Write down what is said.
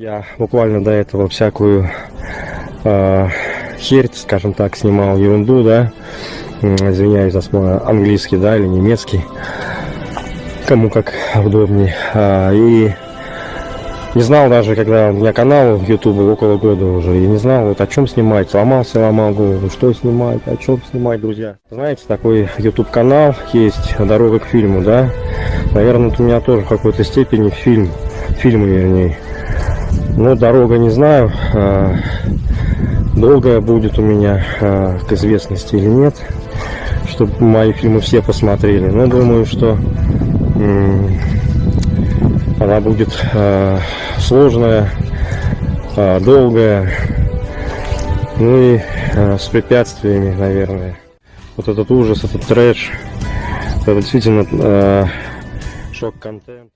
Я буквально до этого всякую э, херь, скажем так, снимал ерунду, да. Извиняюсь за свой английский, да, или немецкий. Кому как удобнее. А, и не знал даже, когда у меня канал в YouTube около года уже, я не знал, вот о чем снимать, ломался, ломал голову, что снимать, о чем снимать, друзья. Знаете, такой YouTube канал есть, дорога к фильму, да, наверное, у меня тоже в какой-то степени фильм, фильмы вернее. Но дорога не знаю, а, долгая будет у меня а, к известности или нет, чтобы мои фильмы все посмотрели. Но думаю, что она будет э, сложная, долгая, ну и с препятствиями, наверное. Вот этот ужас, этот трэш, это действительно шок-контент.